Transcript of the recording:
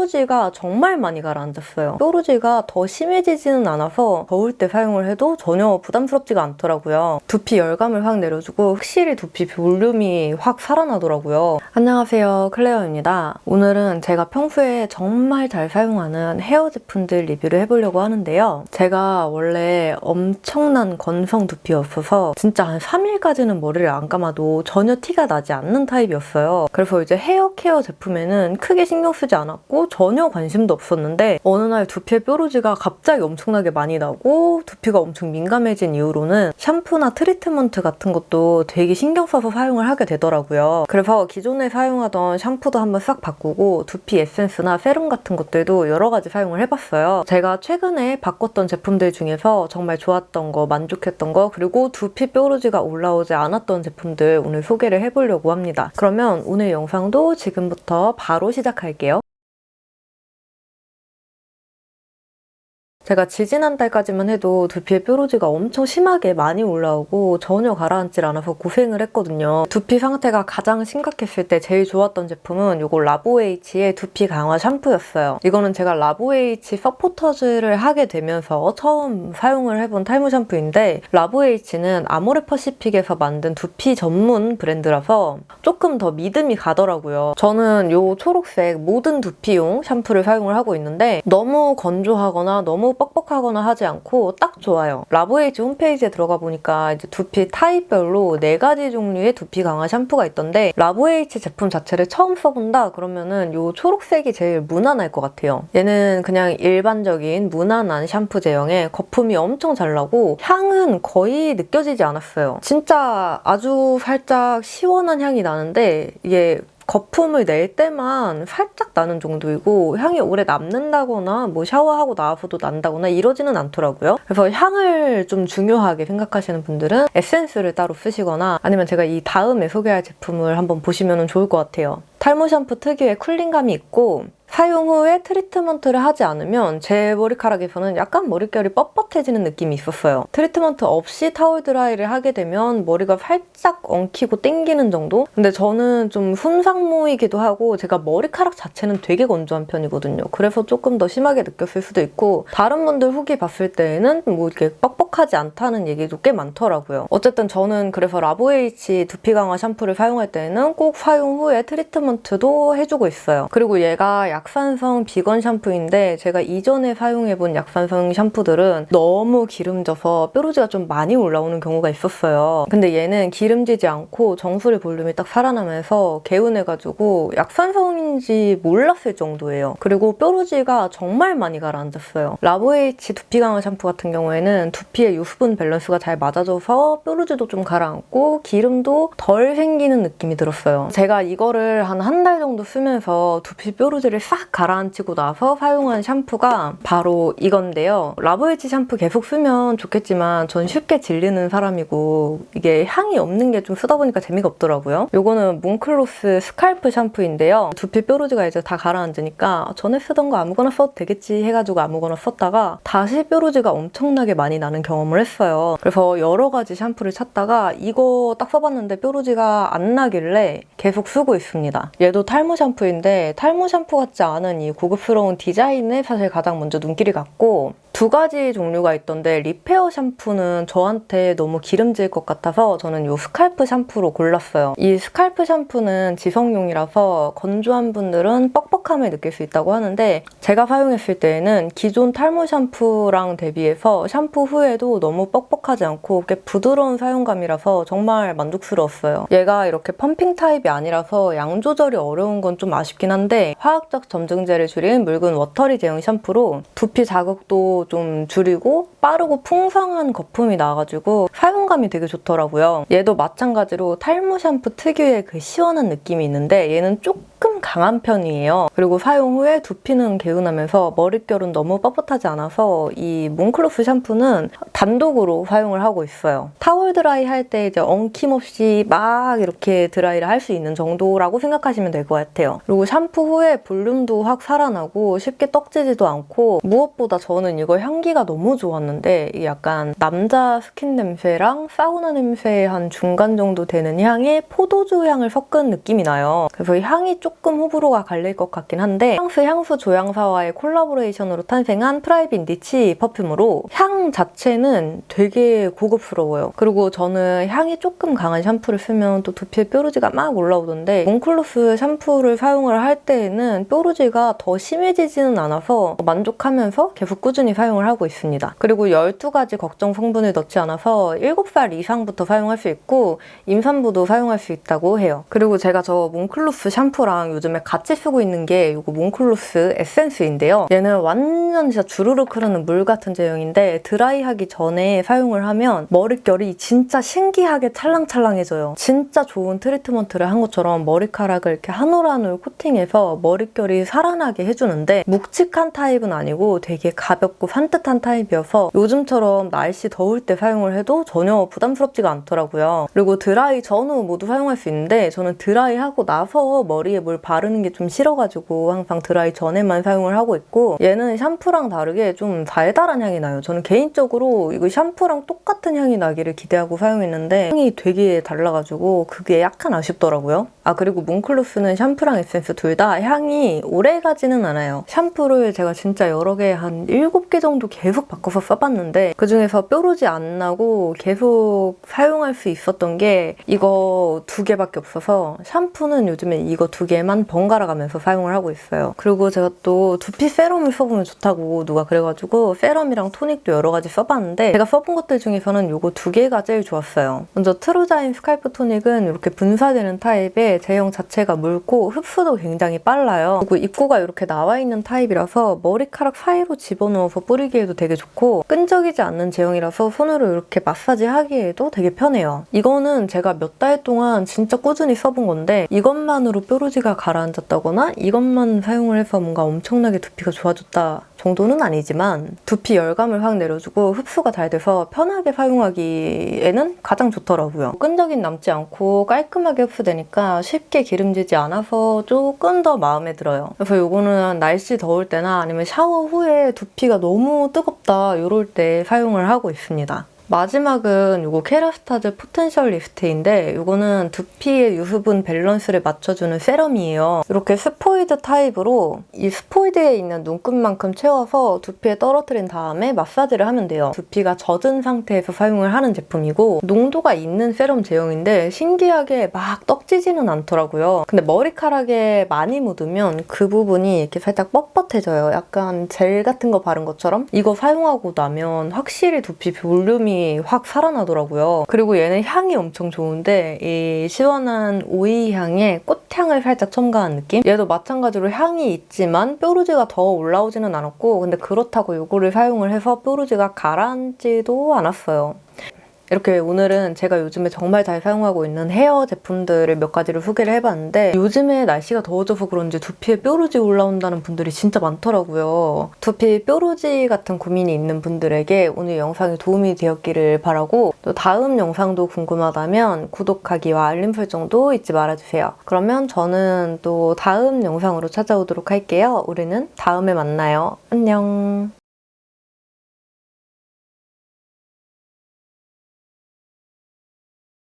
뾰루지가 정말 많이 가라앉았어요. 뾰루지가 더 심해지지는 않아서 더울 때 사용을 해도 전혀 부담스럽지가 않더라고요. 두피 열감을 확 내려주고 확실히 두피 볼륨이 확 살아나더라고요. 안녕하세요. 클레어입니다. 오늘은 제가 평소에 정말 잘 사용하는 헤어 제품들 리뷰를 해보려고 하는데요. 제가 원래 엄청난 건성 두피였어서 진짜 한 3일까지는 머리를 안 감아도 전혀 티가 나지 않는 타입이었어요. 그래서 이제 헤어 케어 제품에는 크게 신경 쓰지 않았고 전혀 관심도 없었는데 어느 날 두피에 뾰루지가 갑자기 엄청나게 많이 나고 두피가 엄청 민감해진 이후로는 샴푸나 트리트먼트 같은 것도 되게 신경 써서 사용을 하게 되더라고요. 그래서 기존에 사용하던 샴푸도 한번 싹 바꾸고 두피 에센스나 세럼 같은 것들도 여러 가지 사용을 해봤어요. 제가 최근에 바꿨던 제품들 중에서 정말 좋았던 거, 만족했던 거 그리고 두피 뾰루지가 올라오지 않았던 제품들 오늘 소개를 해보려고 합니다. 그러면 오늘 영상도 지금부터 바로 시작할게요. 제가 지지난달까지만 해도 두피에 뾰루지가 엄청 심하게 많이 올라오고 전혀 가라앉질 않아서 고생을 했거든요. 두피 상태가 가장 심각했을 때 제일 좋았던 제품은 이거 라보에이치의 두피 강화 샴푸였어요. 이거는 제가 라보에이치 서포터즈를 하게 되면서 처음 사용을 해본 탈모 샴푸인데 라보에이치는 아모레퍼시픽에서 만든 두피 전문 브랜드라서 조금 더 믿음이 가더라고요. 저는 이 초록색 모든 두피용 샴푸를 사용을 하고 있는데 너무 건조하거나 너무 뻑뻑하거나 하지 않고 딱 좋아요. 라보에이지 홈페이지에 들어가 보니까 이제 두피 타입별로 4가지 종류의 두피 강화 샴푸가 있던데 라보에이지 제품 자체를 처음 써본다 그러면은 이 초록색이 제일 무난할 것 같아요. 얘는 그냥 일반적인 무난한 샴푸 제형에 거품이 엄청 잘 나고 향은 거의 느껴지지 않았어요. 진짜 아주 살짝 시원한 향이 나는데 이게 거품을 낼 때만 살짝 나는 정도이고 향이 오래 남는다거나 뭐 샤워하고 나와서도 난다거나 이러지는 않더라고요. 그래서 향을 좀 중요하게 생각하시는 분들은 에센스를 따로 쓰시거나 아니면 제가 이 다음에 소개할 제품을 한번 보시면 좋을 것 같아요. 탈모 샴푸 특유의 cooling감이 있고 사용 후에 트리트먼트를 하지 않으면 제 머리카락에서는 약간 머릿결이 뻣뻣해지는 느낌이 있었어요. 트리트먼트 없이 타월 드라이를 하게 되면 머리가 살짝 엉키고 땡기는 정도? 근데 저는 좀 손상모이기도 하고 제가 머리카락 자체는 되게 건조한 편이거든요. 그래서 조금 더 심하게 느꼈을 수도 있고 다른 분들 후기 봤을 때에는 뭐 이렇게 뻑뻑하지 않다는 얘기도 꽤 많더라고요. 어쨌든 저는 그래서 라보에이치 두피 강화 샴푸를 사용할 때는 꼭 사용 후에 트리트먼트도 해주고 있어요. 그리고 얘가 약 산성 비건 샴푸인데 제가 이전에 사용해본 약산성 샴푸들은 너무 기름져서 뾰루지가 좀 많이 올라오는 경우가 있었어요. 근데 얘는 기름지지 않고 정수리 볼륨이 딱 살아나면서 개운해가지고 약산성인지 몰랐을 정도예요. 그리고 뾰루지가 정말 많이 가라앉았어요. 라보에이치 두피 강화 샴푸 같은 경우에는 두피의 유수분 밸런스가 잘 맞아줘서 뾰루지도 좀 가라앉고 기름도 덜 생기는 느낌이 들었어요. 제가 이거를 한 한 달 정도 쓰면서 두피 뾰루지를 싹 가라앉히고 나서 사용한 샴푸가 바로 이건데요. 라보에이치 샴푸 계속 쓰면 좋겠지만 전 쉽게 질리는 사람이고 이게 향이 없는 게 좀 쓰다 보니까 재미가 없더라고요. 이거는 몽클로스 scalp 샴푸인데요. 두피 뾰루지가 이제 다 가라앉으니까 전에 쓰던 거 아무거나 써도 되겠지 해가지고 아무거나 썼다가 다시 뾰루지가 엄청나게 많이 나는 경험을 했어요. 그래서 여러 가지 샴푸를 찾다가 이거 딱 써봤는데 뾰루지가 안 나길래 계속 쓰고 있습니다. 얘도 탈모 샴푸인데 탈모 샴푸 같지 않은 이 고급스러운 디자인에 사실 가장 먼저 눈길이 갔고 두 가지 종류가 있던데 repair 샴푸는 저한테 너무 기름질 것 같아서 저는 이 scalp 샴푸로 골랐어요. 이 scalp 샴푸는 지성용이라서 건조한 분들은 뻑뻑함을 느낄 수 있다고 하는데 제가 사용했을 때에는 기존 탈모 샴푸랑 대비해서 샴푸 후에도 너무 뻑뻑하지 않고 꽤 부드러운 사용감이라서 정말 만족스러웠어요. 얘가 이렇게 펌핑 타입이 아니라서 양 조절이 어려운 건 좀 아쉽긴 한데 화학적 점증제를 줄인 묽은 watery 제형 샴푸로 두피 자극도 좀 줄이고 빠르고 풍성한 거품이 나가지고 사용감이 되게 좋더라고요. 얘도 마찬가지로 탈모 샴푸 특유의 그 시원한 느낌이 있는데 얘는 조금 강한 편이에요. 그리고 사용 후에 두피는 개운하면서 머릿결은 너무 뻣뻣하지 않아서 이 몽클로스 샴푸는 단독으로 사용을 하고 있어요. 타월 드라이 할 때 이제 엉킴없이 막 이렇게 드라이를 할 수 있는 정도라고 생각하시면 될 것 같아요. 그리고 샴푸 후에 볼륨도 확 살아나고 쉽게 떡지지도 않고 무엇보다 저는 이거 향기가 너무 좋았는데 약간 남자 스킨 냄새랑 사우나 냄새 한 중간 정도 되는 향에 포도주 향을 섞은 느낌이 나요. 그래서 향이 조금 조금 호불호가 갈릴 것 같긴 한데 프랑스 향수 조향사와의 콜라보레이션으로 탄생한 private niche perfume으로 향 자체는 되게 고급스러워요. 그리고 저는 향이 조금 강한 샴푸를 쓰면 또 두피에 뾰루지가 막 올라오던데 몽클로스 샴푸를 사용을 할 때에는 뾰루지가 더 심해지지는 않아서 만족하면서 계속 꾸준히 사용을 하고 있습니다. 그리고 12가지 걱정 성분을 넣지 않아서 7살 이상부터 사용할 수 있고 임산부도 사용할 수 있다고 해요. 그리고 제가 저 몽클로스 샴푸랑 요즘에 같이 쓰고 있는 게 이거 몽클로스 에센스인데요. 얘는 완전 진짜 주르륵 흐르는 물 같은 제형인데 드라이하기 전에 사용을 하면 머릿결이 진짜 신기하게 찰랑찰랑해져요. 진짜 좋은 트리트먼트를 한 것처럼 머리카락을 이렇게 한 올 한 올 코팅해서 머릿결이 살아나게 해주는데 묵직한 타입은 아니고 되게 가볍고 산뜻한 타입이어서 요즘처럼 날씨 더울 때 사용을 해도 전혀 부담스럽지가 않더라고요. 그리고 드라이 전후 모두 사용할 수 있는데 저는 드라이 하고 나서 머리에 뭘 바르는 게 좀 싫어가지고 항상 드라이 전에만 사용을 하고 있고 얘는 샴푸랑 다르게 좀 달달한 향이 나요. 저는 개인적으로 이거 샴푸랑 똑같은 향이 나기를 기대하고 사용했는데 향이 되게 달라가지고 그게 약간 아쉽더라고요. 아 그리고 몽클로스는 샴푸랑 에센스 둘 다 향이 오래 가지는 않아요. 샴푸를 제가 진짜 여러 개 한 7개 정도 계속 바꿔서 써봤는데 그중에서 뾰루지 안 나고 계속 사용할 수 있었던 게 이거 두 개밖에 없어서 샴푸는 요즘에 이거 두 개만 번갈아 가면서 사용을 하고 있어요. 그리고 제가 또 두피 세럼을 써보면 좋다고 누가 그래가지고 세럼이랑 토닉도 여러 가지 써봤는데 제가 써본 것들 중에서는 이거 두 개가 제일 좋았어요. 먼저 트루자인 scalp 토닉은 이렇게 분사되는 타입의 제형 자체가 묽고 흡수도 굉장히 빨라요. 그리고 입구가 이렇게 나와 있는 타입이라서 머리카락 사이로 집어넣어서 뿌리기에도 되게 좋고 끈적이지 않는 제형이라서 손으로 이렇게 마사지 하기에도 되게 편해요. 이거는 제가 몇 달 동안 진짜 꾸준히 써본 건데 이것만으로 뾰루지가 가라앉았다거나 이것만 사용을 해서 뭔가 엄청나게 두피가 좋아졌다 정도는 아니지만 두피 열감을 확 내려주고 흡수가 잘 돼서 편하게 사용하기에는 가장 좋더라고요. 끈적임 남지 않고 깔끔하게 흡수되니까 쉽게 기름지지 않아서 조금 더 마음에 들어요. 그래서 이거는 날씨 더울 때나 아니면 샤워 후에 두피가 너무 뜨겁다 이럴 때 사용을 하고 있습니다. 마지막은 이거 케라스타즈 포텐셜 리프트인데 이거는 두피의 유수분 밸런스를 맞춰주는 세럼이에요. 이렇게 스포이드 타입으로 이 스포이드에 있는 눈금만큼 채워서 두피에 떨어뜨린 다음에 마사지를 하면 돼요. 두피가 젖은 상태에서 사용을 하는 제품이고 농도가 있는 세럼 제형인데 신기하게 막 떡지지는 않더라고요. 근데 머리카락에 많이 묻으면 그 부분이 이렇게 살짝 뻣뻣해져요. 약간 젤 같은 거 바른 것처럼 이거 사용하고 나면 확실히 두피 볼륨 이 확 살아나더라고요. 그리고 얘는 향이 엄청 좋은데 이 시원한 오이 향에 꽃향을 살짝 첨가한 느낌? 얘도 마찬가지로 향이 있지만 뾰루지가 더 올라오지는 않았고 근데 그렇다고 이거를 사용을 해서 뾰루지가 가라앉지도 않았어요. 이렇게 오늘은 제가 요즘에 정말 잘 사용하고 있는 헤어 제품들을 몇 가지를 소개를 해봤는데 요즘에 날씨가 더워져서 그런지 두피에 뾰루지 올라온다는 분들이 진짜 많더라고요. 두피 뾰루지 같은 고민이 있는 분들에게 오늘 영상이 도움이 되었기를 바라고 또 다음 영상도 궁금하다면 구독하기와 알림 설정도 잊지 말아주세요. 그러면 저는 또 다음 영상으로 찾아오도록 할게요. 우리는 다음에 만나요. 안녕.